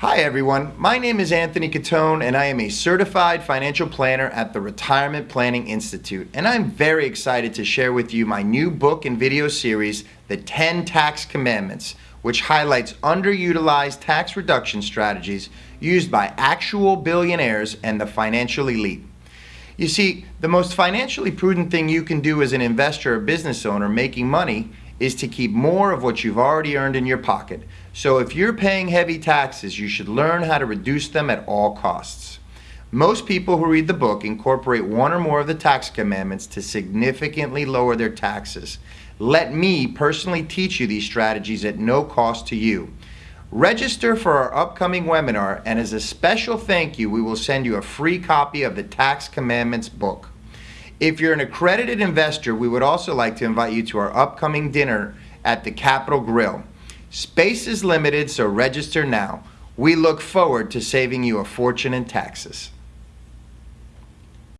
Hi everyone, my name is Anthony Catone and I am a certified financial planner at the Retirement Planning Institute and I'm very excited to share with you my new book and video series, The 10 Tax Commandments, which highlights underutilized tax reduction strategies used by actual billionaires and the financial elite. You see, the most financially prudent thing you can do as an investor or business owner making money is to keep more of what you've already earned in your pocket. So if you're paying heavy taxes, you should learn how to reduce them at all costs. Most people who read the book incorporate one or more of the tax commandments to significantly lower their taxes. Let me personally teach you these strategies at no cost to you. Register for our upcoming webinar and as a special thank you, we will send you a free copy of the Tax Commandments book. If you're an accredited investor, we would also like to invite you to our upcoming dinner at the Capital Grille. Space is limited, so register now. We look forward to saving you a fortune in taxes.